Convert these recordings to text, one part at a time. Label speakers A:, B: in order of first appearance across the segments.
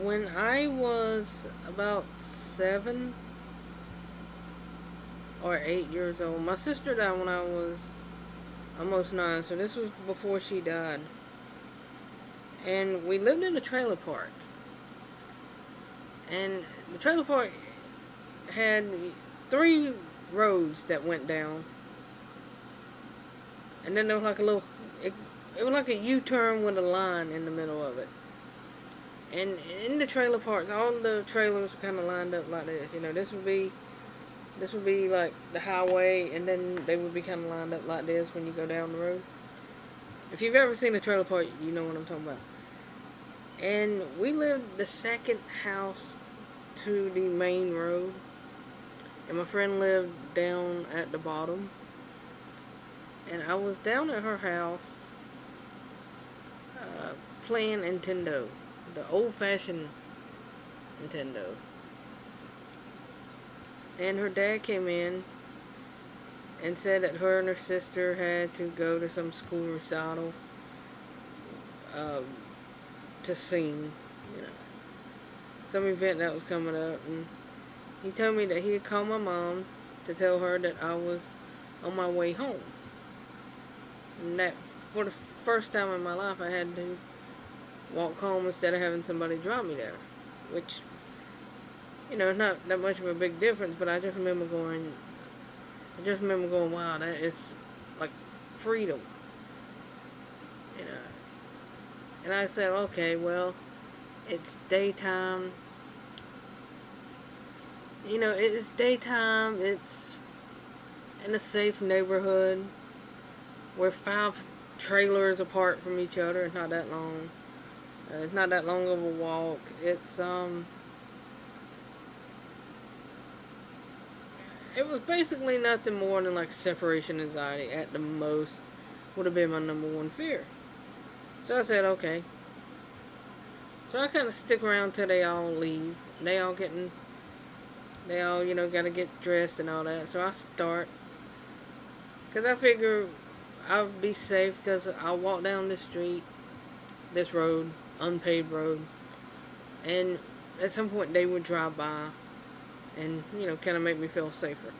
A: when I was about seven or eight years old, my sister died when I was almost nine, so this was before she died. And we lived in a trailer park. And the trailer park had three roads that went down. And then there was like a little, it, it was like a U-turn with a line in the middle of it. And in the trailer parks, all the trailers were kind of lined up like this. You know, this would be, this would be like the highway, and then they would be kind of lined up like this when you go down the road. If you've ever seen a trailer park, you know what I'm talking about. And we lived the second house to the main road. And my friend lived down at the bottom. And I was down at her house uh, playing Nintendo the old-fashioned Nintendo. And her dad came in and said that her and her sister had to go to some school recital um, to sing, you know, some event that was coming up. And he told me that he had called my mom to tell her that I was on my way home. And that for the first time in my life I had to walk home instead of having somebody drop me there. Which, you know, not that much of a big difference, but I just remember going, I just remember going, wow, that is like freedom. You know. And I said, okay, well, it's daytime. You know, it's daytime, it's in a safe neighborhood. We're five trailers apart from each other, it's not that long. Uh, it's not that long of a walk. It's, um... It was basically nothing more than like separation anxiety at the most. Would have been my number one fear. So I said, okay. So I kind of stick around till they all leave. They all getting, they all, you know, got to get dressed and all that. So I start. Because I figure I'll be safe because I'll walk down this street, this road, unpaved road. And at some point they would drive by and, you know, kind of make me feel safer.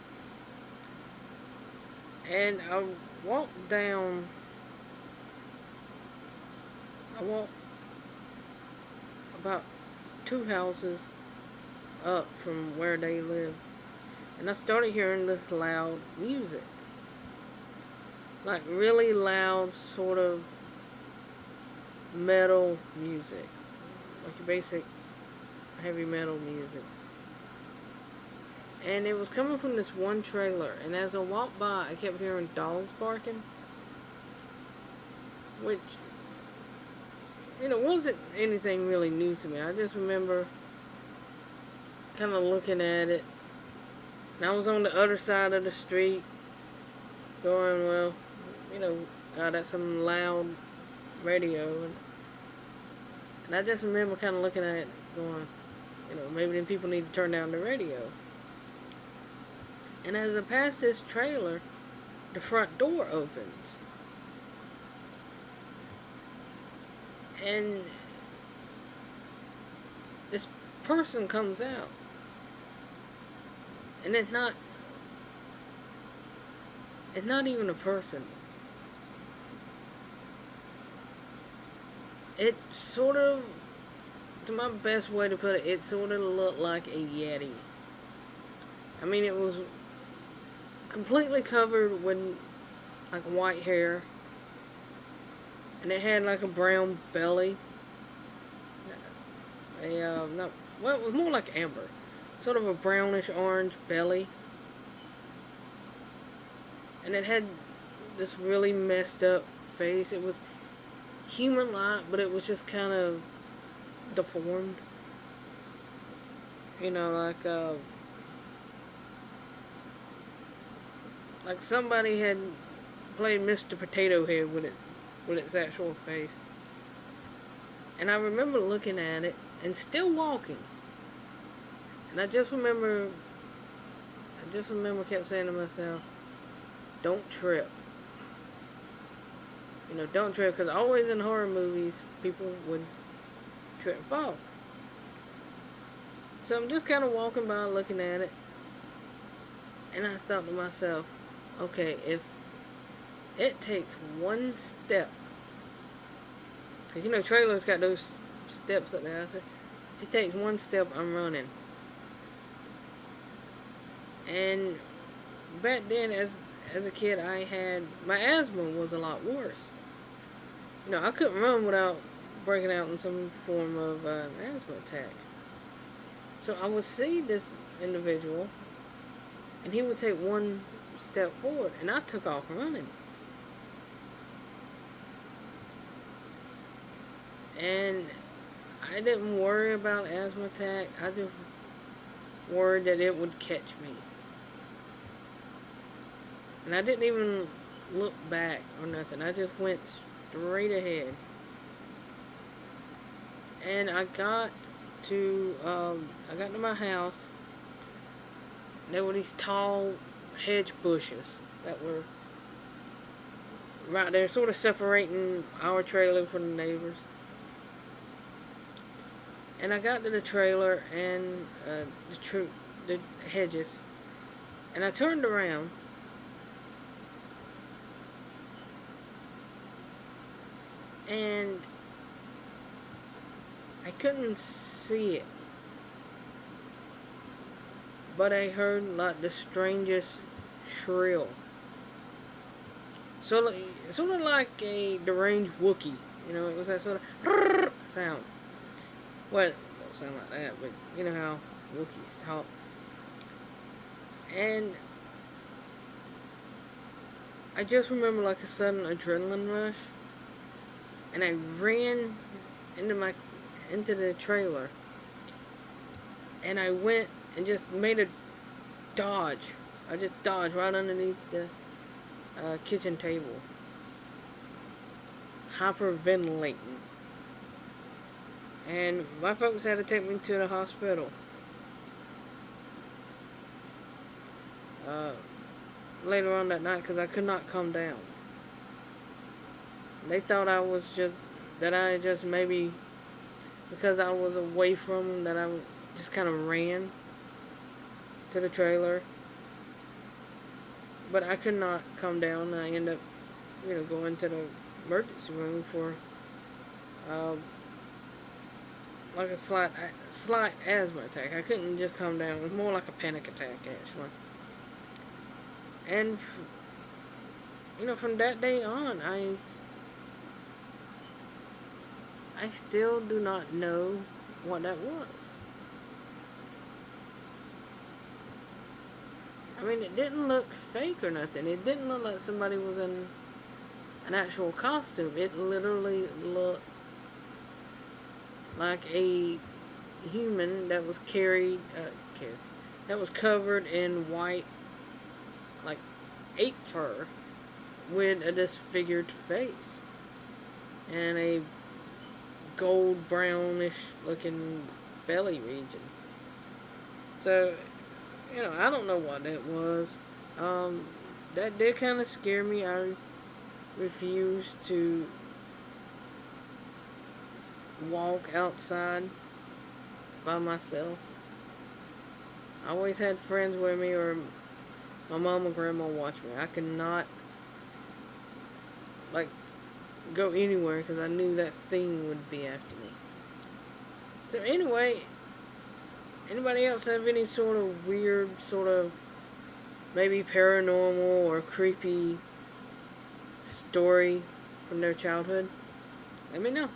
A: And I walked down, I walked about two houses up from where they live. And I started hearing this loud music. Like really loud, sort of metal music. Like your basic heavy metal music. And it was coming from this one trailer. And as I walked by, I kept hearing dogs barking. Which, you know, wasn't anything really new to me. I just remember kind of looking at it. And I was on the other side of the street going, well, you know, God, that's some loud radio. And, I just remember kind of looking at it going, you know, maybe then people need to turn down the radio. And as I pass this trailer, the front door opens. And this person comes out. And it's not it's not even a person. It sort of, to my best way to put it, it sort of looked like a Yeti. I mean, it was completely covered with, like, white hair. And it had, like, a brown belly. A, uh, not, well, it was more like amber. Sort of a brownish orange belly. And it had this really messed up face. It was human-like, but it was just kind of deformed. You know, like, uh, like somebody had played Mr. Potato Head with it, with its actual face. And I remember looking at it and still walking. And I just remember, I just remember kept saying to myself, don't trip. You know, don't trip, because always in horror movies, people would trip and fall. So I'm just kind of walking by looking at it. And I thought to myself, okay, if it takes one step, because you know, trailers got those steps up there. I said, if it takes one step, I'm running. And back then, as as a kid, I had my asthma was a lot worse. Know, I couldn't run without breaking out in some form of uh, asthma attack. So I would see this individual, and he would take one step forward, and I took off running. And I didn't worry about asthma attack. I just worried that it would catch me. And I didn't even look back or nothing. I just went straight ahead. And I got to, um, I got to my house. There were these tall hedge bushes that were right there, sort of separating our trailer from the neighbors. And I got to the trailer and uh, the, the hedges, and I turned around. And I couldn't see it. But I heard like the strangest shrill. So, sort of like a deranged Wookiee. You know, it was that sort of sound. Well, don't sound like that, but you know how Wookiees talk. And I just remember like a sudden adrenaline rush. And I ran into my into the trailer. And I went and just made a dodge. I just dodged right underneath the uh, kitchen table. Hyperventilating. And my folks had to take me to the hospital. Uh, later on that night because I could not come down. They thought I was just, that I just maybe, because I was away from them, that I just kind of ran to the trailer. But I could not come down. I ended up, you know, going to the emergency room for, uh, like a slight, slight asthma attack. I couldn't just come down. It was more like a panic attack, actually. And, you know, from that day on, I, I still do not know what that was. I mean, it didn't look fake or nothing. It didn't look like somebody was in an actual costume. It literally looked like a human that was carried, uh, carried, that was covered in white, like ape fur, with a disfigured face and a gold brownish looking belly region. So you know, I don't know what that was. Um, that did kind of scare me. I refused to walk outside by myself. I always had friends with me or my mom or grandma watch me. I could not, like, go anywhere because I knew that thing would be after me. So anyway, Anybody else have any sort of weird, sort of maybe paranormal or creepy story from their childhood? Let me know.